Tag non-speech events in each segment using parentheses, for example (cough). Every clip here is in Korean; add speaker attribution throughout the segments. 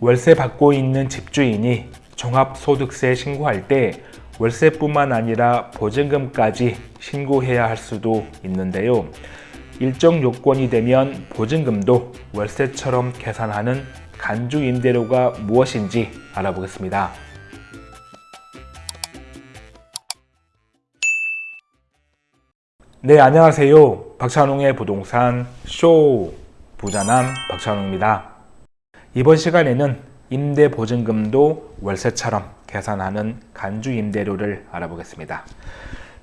Speaker 1: 월세 받고 있는 집주인이 종합소득세 신고할 때 월세뿐만 아니라 보증금까지 신고해야 할 수도 있는데요. 일정 요건이 되면 보증금도 월세처럼 계산하는 간주 임대료가 무엇인지 알아보겠습니다. 네, 안녕하세요. 박찬웅의 부동산 쇼 부자남 박찬웅입니다. 이번 시간에는 임대 보증금도 월세처럼 계산하는 간주 임대료를 알아보겠습니다.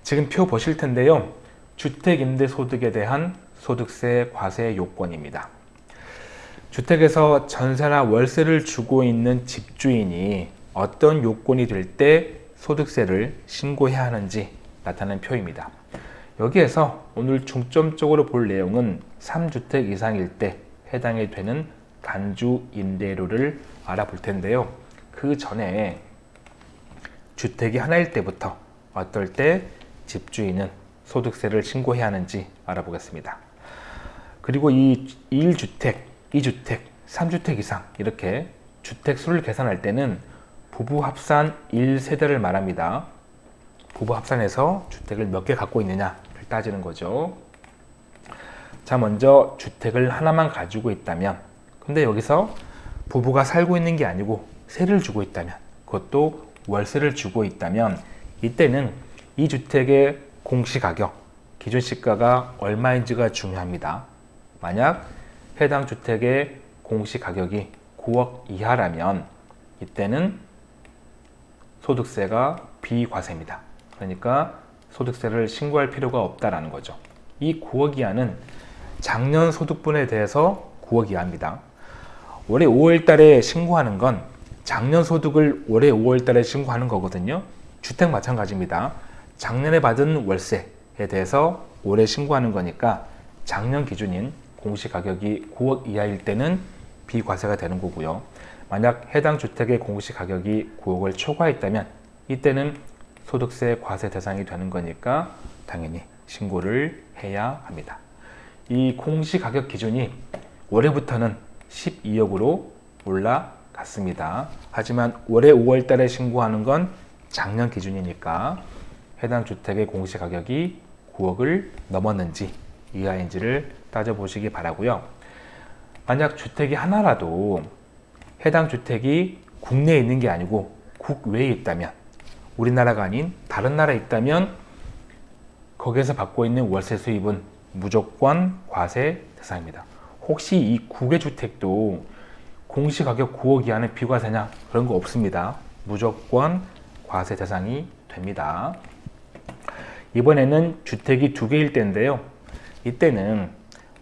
Speaker 1: 지금 표 보실 텐데요. 주택임대소득에 대한 소득세 과세 요건입니다. 주택에서 전세나 월세를 주고 있는 집주인이 어떤 요건이 될 때 소득세를 신고해야 하는지 나타낸 표입니다. 여기에서 오늘 중점적으로 볼 내용은 3주택 이상일 때 해당이 되는 간주 임대료를 알아볼 텐데요. 그 전에 주택이 하나일 때부터 어떨 때 집주인은 소득세를 신고해야 하는지 알아보겠습니다. 그리고 이 1주택, 2주택, 3주택 이상 이렇게 주택 수를 계산할 때는 부부 합산 1세대를 말합니다. 부부 합산해서 주택을 몇 개 갖고 있느냐를 따지는 거죠. 자 먼저 주택을 하나만 가지고 있다면 근데 여기서 부부가 살고 있는 게 아니고 세를 주고 있다면 그것도 월세를 주고 있다면 이때는 이 주택의 공시가격 기준 시가가 얼마인지가 중요합니다. 만약 해당 주택의 공시가격이 9억 이하라면 이때는 소득세가 비과세입니다. 그러니까 소득세를 신고할 필요가 없다라는 거죠. 이 9억 이하는 작년 소득분에 대해서 9억 이하입니다. 올해 5월 달에 신고하는 건 작년 소득을 올해 5월 달에 신고하는 거거든요. 주택 마찬가지입니다. 작년에 받은 월세에 대해서 올해 신고하는 거니까 작년 기준인 공시가격이 9억 이하일 때는 비과세가 되는 거고요. 만약 해당 주택의 공시가격이 9억을 초과했다면 이때는 소득세 과세 대상이 되는 거니까 당연히 신고를 해야 합니다. 이 공시가격 기준이 올해부터는 12억으로 올라갔습니다. 하지만 올해 5월 달에 신고하는 건 작년 기준이니까 해당 주택의 공시가격이 9억을 넘었는지 이하인지를 따져보시기 바라고요. 만약 주택이 하나라도 해당 주택이 국내에 있는 게 아니고 국외에 있다면 우리나라가 아닌 다른 나라에 있다면 거기에서 받고 있는 월세 수입은 무조건 과세 대상입니다. 혹시 이 국외 주택도 공시가격 9억 이하는 비과세냐? 그런 거 없습니다. 무조건 과세 대상이 됩니다. 이번에는 주택이 두 개일 때인데요. 이때는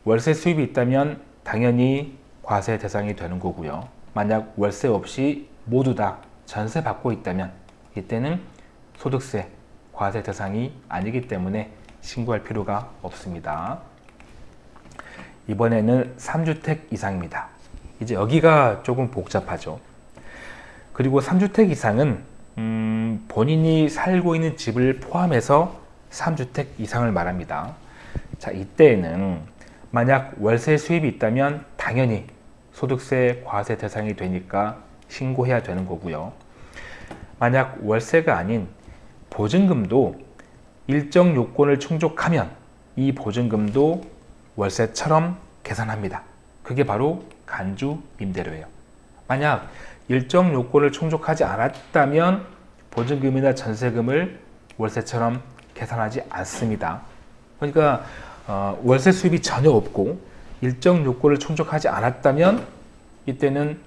Speaker 1: 월세 수입이 있다면 당연히 과세 대상이 되는 거고요. 만약 월세 없이 모두 다 전세 받고 있다면 이때는 소득세 과세 대상이 아니기 때문에 신고할 필요가 없습니다. 이번에는 3주택 이상입니다. 이제 여기가 조금 복잡하죠. 그리고 3주택 이상은 음, 본인이 살고 있는 집을 포함해서 3주택 이상을 말합니다. 자, 이때에는 만약 월세 수입이 있다면 당연히 소득세 과세 대상이 되니까 신고해야 되는 거고요. 만약 월세가 아닌 보증금도 일정 요건을 충족하면 이 보증금도 월세처럼 계산합니다. 그게 바로 간주 임대료예요. 만약 일정 요건을 충족하지 않았다면 보증금이나 전세금을 월세처럼 계산하지 않습니다. 그러니까 어, 월세 수입이 전혀 없고 일정 요건을 충족하지 않았다면 이때는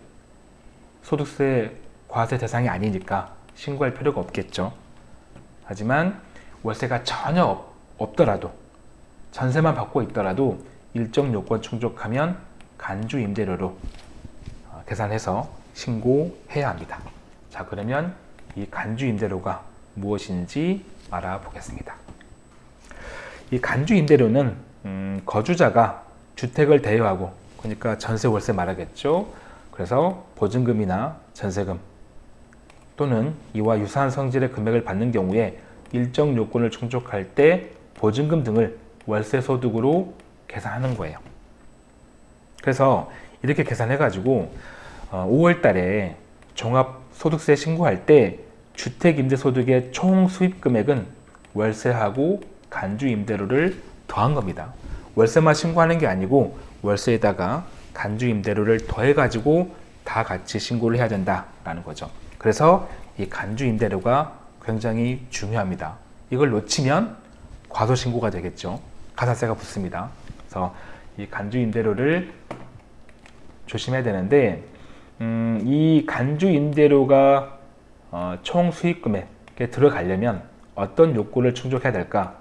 Speaker 1: 소득세 과세 대상이 아니니까 신고할 필요가 없겠죠. 하지만 월세가 전혀 없더라도 전세만 받고 있더라도 일정 요건 충족하면 간주 임대료로 어, 계산해서 신고해야 합니다. 자 그러면 이 간주 임대료가 무엇인지 알아보겠습니다. 이 간주 임대료는 음, 거주자가 주택을 대여하고 그러니까 전세 월세 말하겠죠. 그래서 보증금이나 전세금 또는 이와 유사한 성질의 금액을 받는 경우에 일정 요건을 충족할 때 보증금 등을 월세 소득으로 계산하는 거예요. 그래서 이렇게 계산해 가지고 5월 달에 종합소득세 신고할 때 주택임대소득의 총 수입 금액은 월세하고 간주임대료를 더한 겁니다. 월세만 신고하는 게 아니고 월세에다가 간주임대료를 더해가지고 다 같이 신고를 해야 된다라는 거죠. 그래서 이 간주임대료가 굉장히 중요합니다. 이걸 놓치면 과소신고가 되겠죠. 가산세가 붙습니다. 그래서 이 간주 임대료를 조심해야 되는데 음, 이 간주 임대료가 어, 총 수익 금액에 들어가려면 어떤 요건을 충족해야 될까?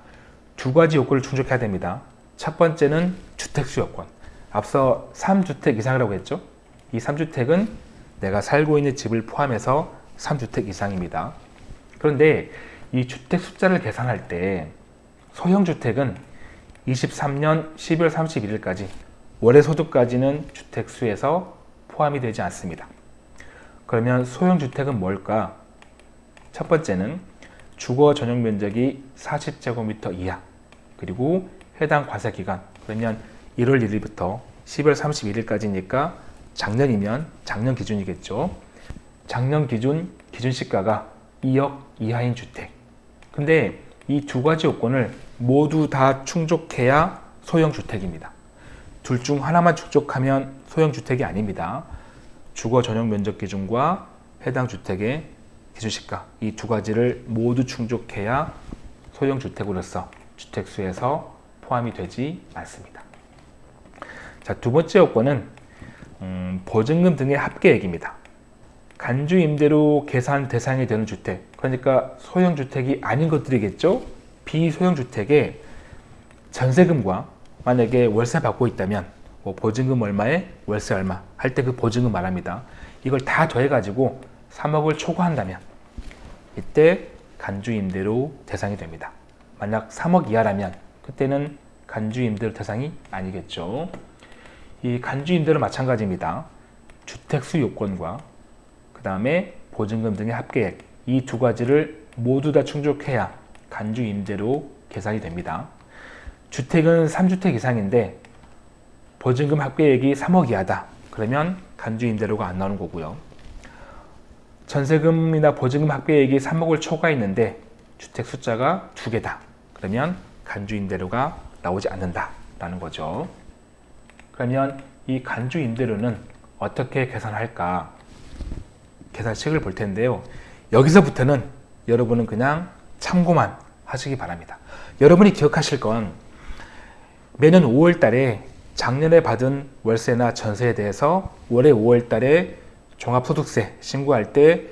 Speaker 1: 두 가지 요건을 충족해야 됩니다. 첫 번째는 주택수 요건. 앞서 3주택 이상이라고 했죠? 이 3주택은 내가 살고 있는 집을 포함해서 3주택 이상입니다. 그런데 이 주택 숫자를 계산할 때 소형주택은 23년 12월 31일까지 월의 소득까지는 주택수에서 포함이 되지 않습니다. 그러면 소형주택은 뭘까? 첫 번째는 주거 전용 면적이 40제곱미터 이하 그리고 해당 과세 기간 그러면 1월 1일부터 10월 31일까지니까 작년이면 작년 기준이겠죠. 작년 기준 기준 시가가 2억 이하인 주택. 근데 이 두 가지 요건을 모두 다 충족해야 소형 주택입니다. 둘 중 하나만 충족하면 소형 주택이 아닙니다. 주거 전용 면적 기준과 해당 주택의 기준 시가 이 두 가지를 모두 충족해야 소형 주택으로서 주택수에서 포함이 되지 않습니다. 자, 두 번째 요건은 음, 보증금 등의 합계액입니다. 간주 임대로 계산 대상이 되는 주택, 그러니까 소형 주택이 아닌 것들이겠죠. 비소형 주택에 전세금과 만약에 월세 받고 있다면 뭐 보증금 얼마에 월세 얼마 할 때 그 보증금 말합니다. 이걸 다 더해가지고 3억을 초과한다면 이때 간주 임대로 대상이 됩니다. 만약 3억 이하라면 그때는 간주 임대로 대상이 아니겠죠. 이 간주 임대로 마찬가지입니다. 주택수 요건과 그 다음에 보증금 등의 합계액 이 두 가지를 모두 다 충족해야 간주 임대로 계산이 됩니다. 주택은 3주택 이상인데 보증금 합계액이 3억 이하다. 그러면 간주 임대료가 안 나오는 거고요. 전세금이나 보증금 합계액이 3억을 초과했는데 주택 숫자가 두 개다. 그러면 간주 임대료가 나오지 않는다라는 거죠. 그러면 이 간주 임대료는 어떻게 계산할까? 계산식을 볼 텐데요. 여기서부터는 여러분은 그냥 참고만 하시기 바랍니다. 여러분이 기억하실 건 매년 5월 달에 작년에 받은 월세나 전세에 대해서 올해 5월 달에 종합소득세 신고할 때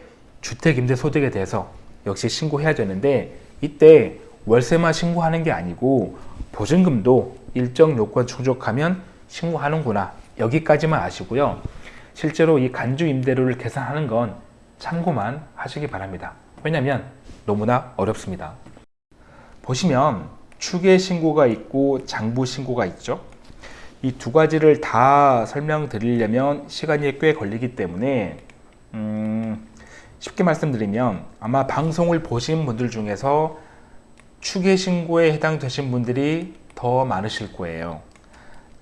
Speaker 1: 주택임대소득에 대해서 역시 신고해야 되는데 이때 월세만 신고하는 게 아니고 보증금도 일정 요건 충족하면 신고하는구나. 여기까지만 아시고요. 실제로 이 간주 임대료를 계산하는 건 참고만 하시기 바랍니다. 왜냐하면 너무나 어렵습니다 보시면 추계 신고가 있고 장부 신고가 있죠. 이 두 가지를 다 설명드리려면 시간이 꽤 걸리기 때문에 음, 쉽게 말씀드리면 아마 방송을 보신 분들 중에서 추계 신고에 해당되신 분들이 더 많으실 거예요.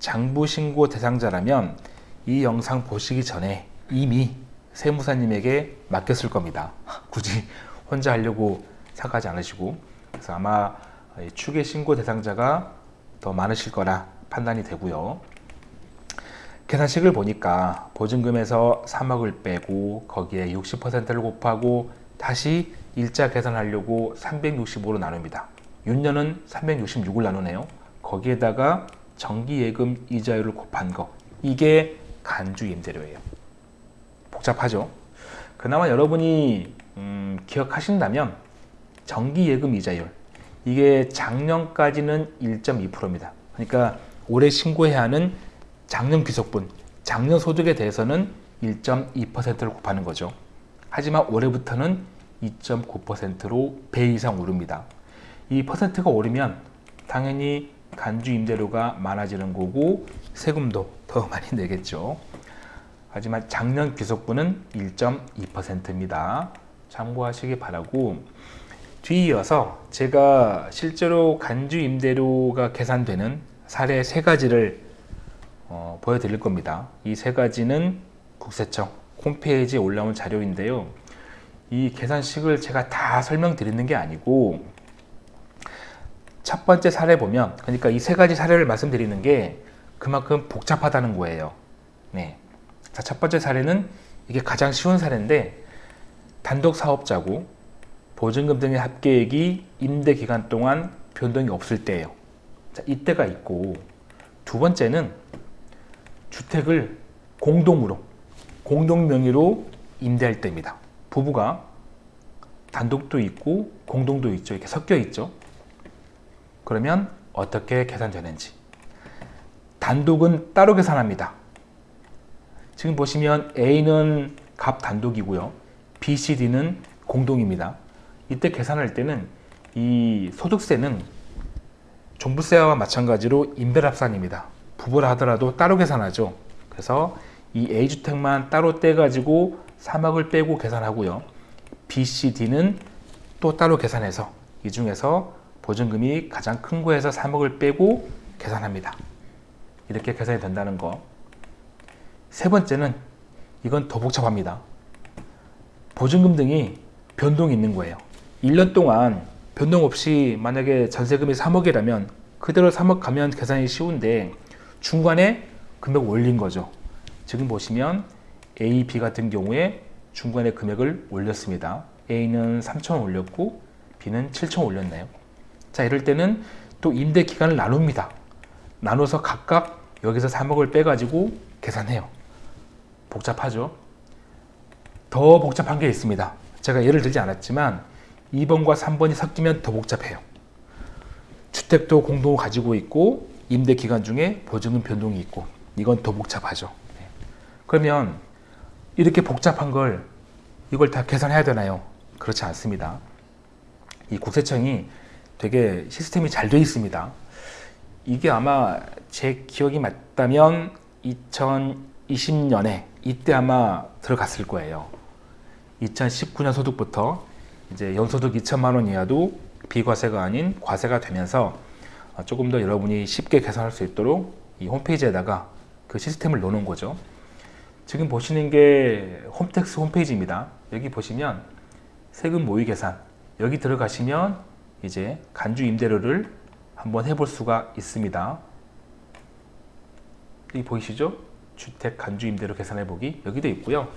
Speaker 1: 장부 신고 대상자라면 이 영상 보시기 전에 이미 세무사님에게 맡겼을 겁니다. (laughs) 굳이 혼자 하려고 생각하지 않으시고 그래서 아마 추계 신고 대상자가 더 많으실 거라 판단이 되고요. 계산식을 보니까 보증금에서 3억을 빼고 거기에 60%를 곱하고 다시 일자 계산하려고 365로 나눕니다. 윤년은 366을 나누네요. 거기에다가 정기예금 이자율을 곱한 거 이게 간주임대료예요. 복잡하죠? 그나마 여러분이 음, 기억하신다면 정기예금 이자율 이게 작년까지는 1.2%입니다. 그러니까 올해 신고해야 하는 작년 귀속분, 작년 소득에 대해서는 1.2%를 곱하는 거죠. 하지만 올해부터는 2.9%로 배 이상 오릅니다. 이 퍼센트가 오르면 당연히 간주 임대료가 많아지는 거고 세금도 더 (laughs) 많이 내겠죠. 하지만 작년 귀속분은 1.2%입니다. 참고하시기 바라고 뒤이어서 제가 실제로 간주 임대료가 계산되는 사례 세 가지를 어, 보여드릴 겁니다. 이 세 가지는 국세청 홈페이지에 올라온 자료인데요. 이 계산식을 제가 다 설명드리는 게 아니고 첫 번째 사례 보면 그러니까 이 세 가지 사례를 말씀드리는 게 그만큼 복잡하다는 거예요. 네. 자, 첫 번째 사례는 이게 가장 쉬운 사례인데 단독 사업자고 보증금 등의 합계액이 임대 기간 동안 변동이 없을 때예요. 자, 이때가 있고 두 번째는 주택을 공동으로 공동 명의로 임대할 때입니다. 부부가 단독도 있고 공동도 있죠. 이렇게 섞여 있죠. 그러면 어떻게 계산되는지 단독은 따로 계산합니다. 지금 보시면 A는 값 단독이고요. B, C, D는 공동입니다. 이때 계산할 때는 이 소득세는 종부세와 마찬가지로 인별합산입니다. 부부라 하더라도 따로 계산하죠. 그래서 이 A주택만 따로 떼가지고 3억을 빼고 계산하고요. B, C, D는 또 따로 계산해서 이 중에서 보증금이 가장 큰 거에서 3억을 빼고 계산합니다. 이렇게 계산이 된다는 거. 세 번째는 이건 더 복잡합니다. 보증금 등이 변동이 있는 거예요. 1년 동안 변동 없이 만약에 전세금이 3억이라면 그대로 3억 가면 계산이 쉬운데 중간에 금액 올린 거죠. 지금 보시면 A, B 같은 경우에 중간에 금액을 올렸습니다. A는 3천 올렸고 B는 7천 올렸나요? 자 이럴 때는 또 임대 기간을 나눕니다. 나눠서 각각 여기서 3억을 빼가지고 계산해요. 복잡하죠? 더 복잡한 게 있습니다. 제가 예를 들지 않았지만 2번과 3번이 섞이면 더 복잡해요. 주택도 공동을 가지고 있고 임대 기간 중에 보증금 변동이 있고 이건 더 복잡하죠. 네. 그러면 이렇게 복잡한 걸 이걸 다 계산해야 되나요? 그렇지 않습니다. 이 국세청이 되게 시스템이 잘 되어 있습니다. 이게 아마 제 기억이 맞다면 2020년에 이때 아마 들어갔을 거예요. 2019년 소득부터 이제 연소득 2천만 원 이하도 비과세가 아닌 과세가 되면서 조금 더 여러분이 쉽게 계산할 수 있도록 이 홈페이지에다가 그 시스템을 넣는 거죠. 지금 보시는 게 홈택스 홈페이지입니다. 여기 보시면 세금 모의 계산 여기 들어가시면 이제 간주 임대료를 한번 해볼 수가 있습니다. 여기 보이시죠? 주택 간주 임대료 계산해 보기 여기도 있고요.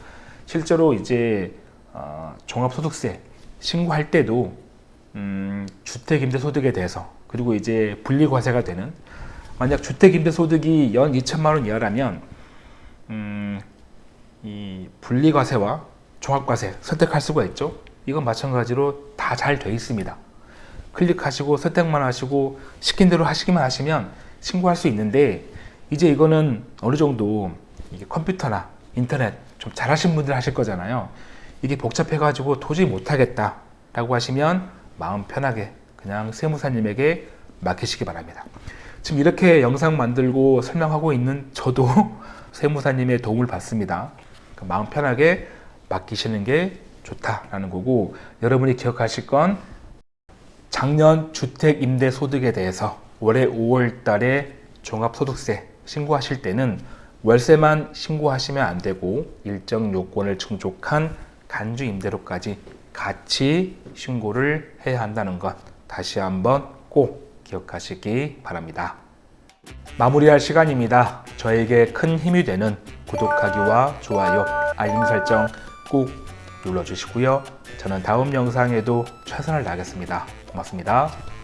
Speaker 1: 실제로 이제 어, 종합소득세 신고할 때도 음, 주택임대소득에 대해서 그리고 이제 분리과세가 되는 만약 주택임대소득이 연 2천만 원 이하라면 음, 이 분리과세와 종합과세 선택할 수가 있죠. 이건 마찬가지로 다 잘 되어 있습니다. 클릭하시고 선택만 하시고 시킨 대로 하시기만 하시면 신고할 수 있는데 이제 이거는 어느 정도 컴퓨터나 인터넷 좀 잘하신 분들 하실 거잖아요. 이게 복잡해 가지고 도저히 못하겠다 라고 하시면 마음 편하게 그냥 세무사님에게 맡기시기 바랍니다. 지금 이렇게 영상 만들고 설명하고 있는 저도 (laughs) 세무사님의 도움을 받습니다. 그러니까 마음 편하게 맡기시는 게 좋다라는 거고 여러분이 기억하실 건 작년 주택임대소득에 대해서 올해 5월 달에 종합소득세 신고하실 때는 월세만 신고하시면 안 되고 일정 요건을 충족한 간주 임대료까지 같이 신고를 해야 한다는 것 다시 한번 꼭 기억하시기 바랍니다. 마무리할 시간입니다. 저에게 큰 힘이 되는 구독하기와 좋아요, 알림 설정 꼭 눌러주시고요. 저는 다음 영상에도 최선을 다하겠습니다. 고맙습니다.